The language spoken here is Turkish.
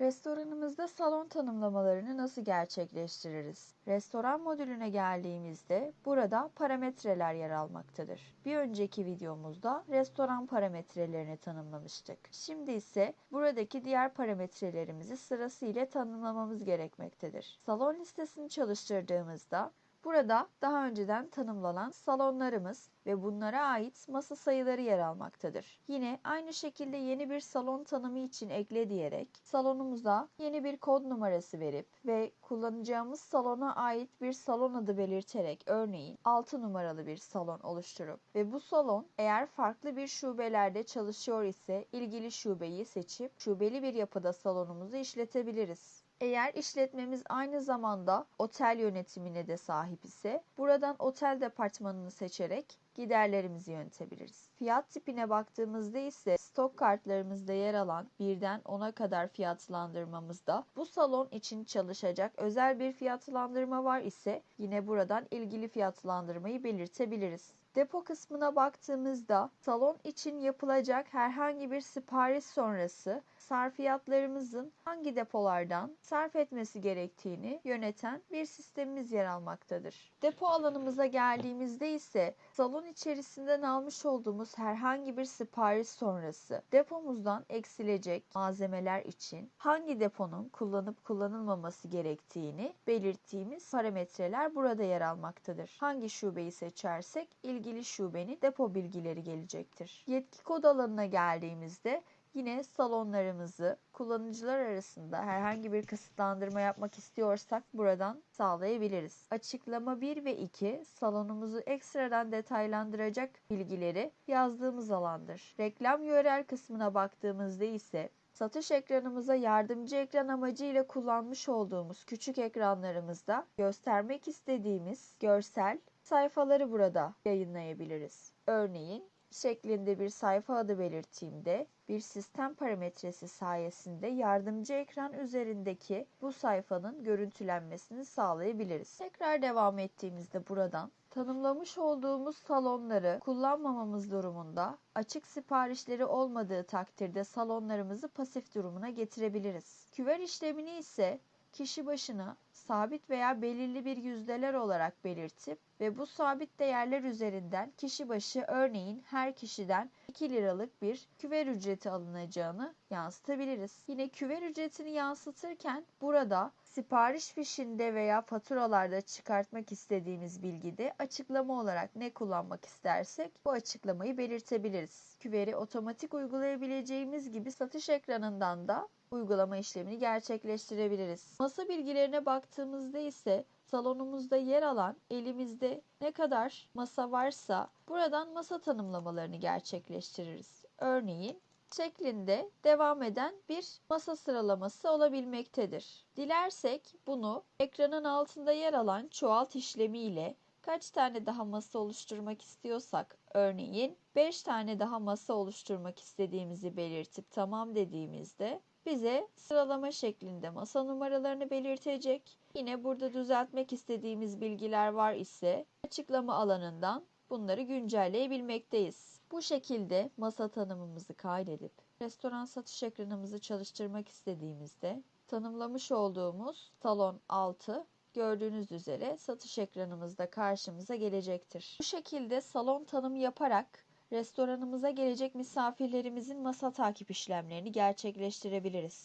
Restoranımızda salon tanımlamalarını nasıl gerçekleştiririz? Restoran modülüne geldiğimizde burada parametreler yer almaktadır. Bir önceki videomuzda restoran parametrelerini tanımlamıştık. Şimdi ise buradaki diğer parametrelerimizi sırasıyla tanımlamamız gerekmektedir. Salon listesini çalıştırdığımızda Burada daha önceden tanımlanan salonlarımız ve bunlara ait masa sayıları yer almaktadır. Yine aynı şekilde yeni bir salon tanımı için ekle diyerek salonumuza yeni bir kod numarası verip ve kullanacağımız salona ait bir salon adı belirterek örneğin 6 numaralı bir salon oluşturup ve bu salon eğer farklı bir şubelerde çalışıyor ise ilgili şubeyi seçip şubeli bir yapıda salonumuzu işletebiliriz. Eğer işletmemiz aynı zamanda otel yönetimine de sahip ise buradan otel departmanını seçerek giderlerimizi yönetebiliriz. Fiyat tipine baktığımızda ise stok kartlarımızda yer alan birden 10'a kadar fiyatlandırmamızda bu salon için çalışacak özel bir fiyatlandırma var ise yine buradan ilgili fiyatlandırmayı belirtebiliriz. Depo kısmına baktığımızda salon için yapılacak herhangi bir sipariş sonrası sarfiyatlarımızın hangi depolardan sarf etmesi gerektiğini yöneten bir sistemimiz yer almaktadır. Depo alanımıza geldiğimizde ise salon içerisinden almış olduğumuz herhangi bir sipariş sonrası depomuzdan eksilecek malzemeler için hangi deponun kullanıp kullanılmaması gerektiğini belirttiğimiz parametreler burada yer almaktadır. Hangi şubeyi seçersek ilgili şubenin depo bilgileri gelecektir. Yetki kod alanına geldiğimizde Yine salonlarımızı kullanıcılar arasında herhangi bir kısıtlandırma yapmak istiyorsak buradan sağlayabiliriz. Açıklama 1 ve 2 salonumuzu ekstradan detaylandıracak bilgileri yazdığımız alandır. Reklam URL kısmına baktığımızda ise satış ekranımıza yardımcı ekran amacıyla kullanmış olduğumuz küçük ekranlarımızda göstermek istediğimiz görsel sayfaları burada yayınlayabiliriz. Örneğin şeklinde bir sayfa adı belirttiğimde bir sistem parametresi sayesinde yardımcı ekran üzerindeki bu sayfanın görüntülenmesini sağlayabiliriz. Tekrar devam ettiğimizde buradan tanımlamış olduğumuz salonları kullanmamamız durumunda açık siparişleri olmadığı takdirde salonlarımızı pasif durumuna getirebiliriz. Küver işlemini ise kişi başına sabit veya belirli bir yüzdeler olarak belirtip ve bu sabit değerler üzerinden kişi başı örneğin her kişiden 2 liralık bir küver ücreti alınacağını yansıtabiliriz. Yine küver ücretini yansıtırken burada sipariş fişinde veya faturalarda çıkartmak istediğimiz bilgide açıklama olarak ne kullanmak istersek bu açıklamayı belirtebiliriz. Küveri otomatik uygulayabileceğimiz gibi satış ekranından da uygulama işlemini gerçekleştirebiliriz. Masa bilgilerine baktığımızda ise salonumuzda yer alan elimizde ne kadar masa varsa buradan masa tanımlamalarını gerçekleştiririz. Örneğin şeklinde devam eden bir masa sıralaması olabilmektedir. Dilersek bunu ekranın altında yer alan çoğalt işlemiyle kaç tane daha masa oluşturmak istiyorsak örneğin 5 tane daha masa oluşturmak istediğimizi belirtip tamam dediğimizde bize sıralama şeklinde masa numaralarını belirtecek. Yine burada düzeltmek istediğimiz bilgiler var ise açıklama alanından bunları güncelleyebilmekteyiz. Bu şekilde masa tanımımızı kaydedip restoran satış ekranımızı çalıştırmak istediğimizde tanımlamış olduğumuz salon 6 gördüğünüz üzere satış ekranımızda karşımıza gelecektir. Bu şekilde salon tanımı yaparak restoranımıza gelecek misafirlerimizin masa takip işlemlerini gerçekleştirebiliriz.